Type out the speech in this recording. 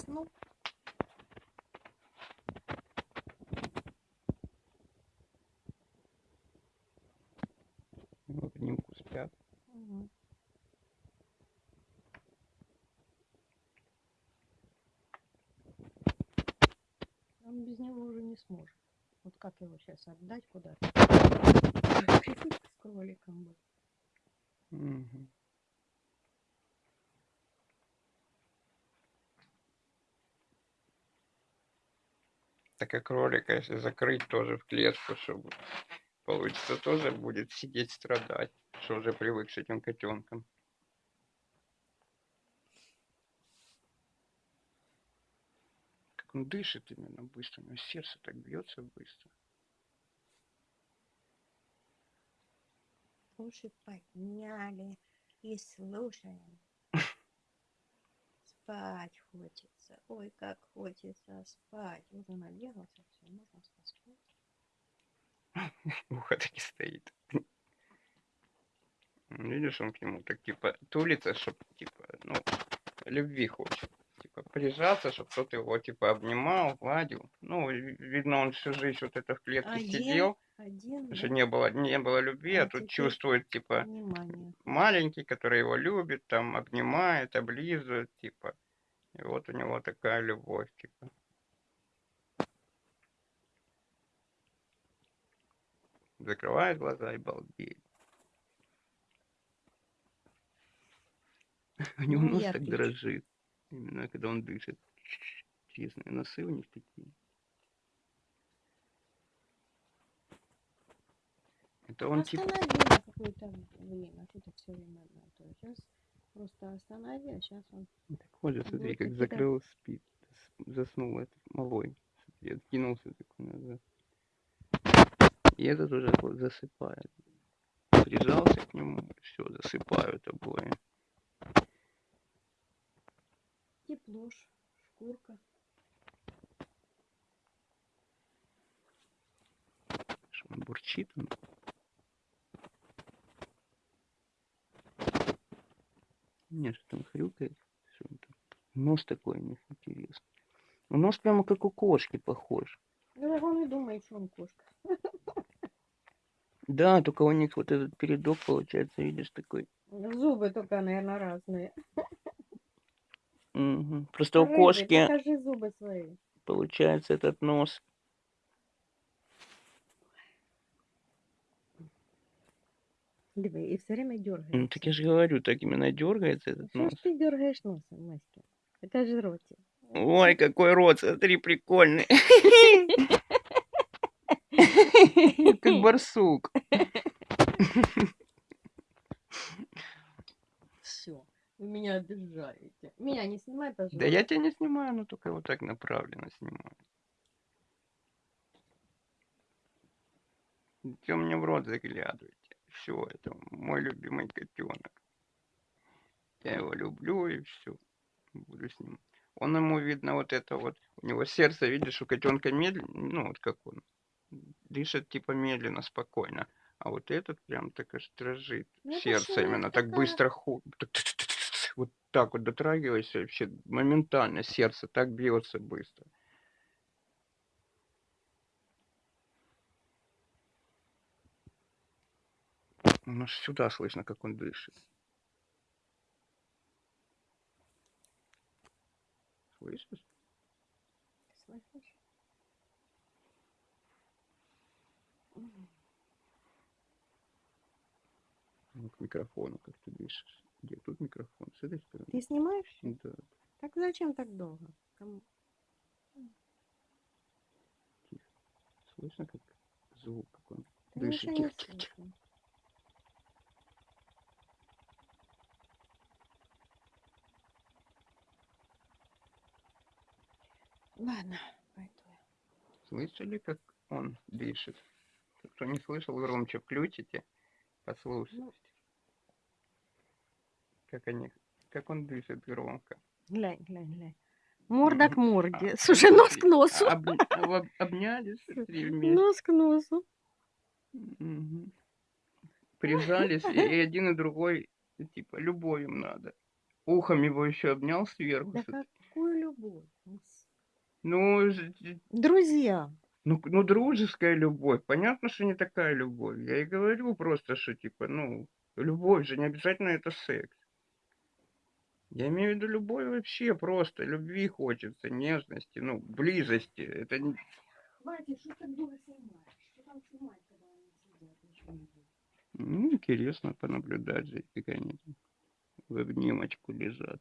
заснул? В обнимку спят. Мгм. Он без него уже не сможет. Вот как его сейчас отдать куда-то? С кроликом бы. Мгм. Так и кролика, если закрыть тоже в клетку, чтобы получится, тоже будет сидеть страдать, что уже привык с этим котенком. Как он дышит именно быстро, у него сердце так бьется быстро. Уши подняли и слушаем. Спать хочется. Ой, как хочется спать. Уже набегался, все, можно спать. Ухо таки стоит. Видишь, он к нему так типа тулится, чтобы типа, ну, любви хочет. Прижаться, чтобы кто-то его типа обнимал, гладил. Ну, ви- видно, он всю жизнь вот это в клетке Один, сидел, один, да? не было, не было любви, а, А тут чувствует, типа, Внимание. маленький, который его любит, там, обнимает, облизывает, типа. И вот у него такая любовь, типа. Закрывает глаза и балдеет. У него Ну, нос я так дрожит. Именно когда он дышит. Честные носы у них такие. Это он типа... Останови на какое-то время. Что ты все время одно и то. Сейчас просто останови, а сейчас он... Так вот же, смотри, как закрыл, спит. Заснул этот малой. Смотри, откинулся такой назад. И этот уже засыпает. Прижался к нему, все, засыпают обои. Тепло, ж, шкурка. Он бурчит он. Нет, что там хрюкает. Что там? Нос такой у них интересный. Ну, Нос прямо как у кошки похож. Ну, так он и думает, что он кошка. Да, только у них вот этот передок получается, видишь, такой. Зубы только, наверное, разные. Мгм. Просто у Рыжий, кошки покажи зубы свои. получается этот нос. Диви, и все время дергаешься. Ну, так я же говорю, так именно дергается этот Что нос. ж ты дергаешь носом, Маська? Покажи ротик. Ой, какой рот, смотри, прикольный. Как барсук. Все, вы меня обижаете. Меня не снимай, пожалуйста. Да я тебя не снимаю, но только вот так направленно снимаю. Че мне в рот заглядываете? Все, это мой любимый котенок. Я его люблю и все. Буду с ним. Он ему видно вот это вот. У него сердце, видишь, у котенка медленно, ну вот как он. Дышит типа медленно, спокойно. А вот этот прям так аж дрожит. Ну, Сердце именно так такая. быстро ху... Вот так вот дотрагивайся, вообще моментально сердце так бьется быстро. Ну, аж сюда слышно, как он дышит. Слышишь? Слышишь? Ну, к микрофону, как ты дышишь. Где тут микрофон? С этой стороны? Ты снимаешь? Да. Так зачем так долго? Кому? Слышно, как звук, как он Да дышит. Тихо, тихо, тихо. Ладно, пойду. я. Слышали, как он дышит? Кто не слышал, громче включите, послушайте. Ну. Как они, как он дышит громко. Глянь, глянь, глянь. Морда к морде. А, Слушай, нос к носу. об- об- обнялись вместе. Нос к носу. Мгм. Прижались, и, один и другой, типа, любовь им надо. Ухом его еще обнял сверху. Да какую любовь. Ну, Друзья. ну, ну, дружеская любовь. Понятно, что не такая любовь. Я и говорю просто, что типа, ну, любовь же не обязательно это секс. Я имею в виду любовь вообще просто. Любви хочется, нежности, ну, близости. Это не... Хватит, что ты долго снимаешь? Что там снимать, когда они сидят? Ничего не будет. Ну, интересно понаблюдать за они там в обнимочку лежат.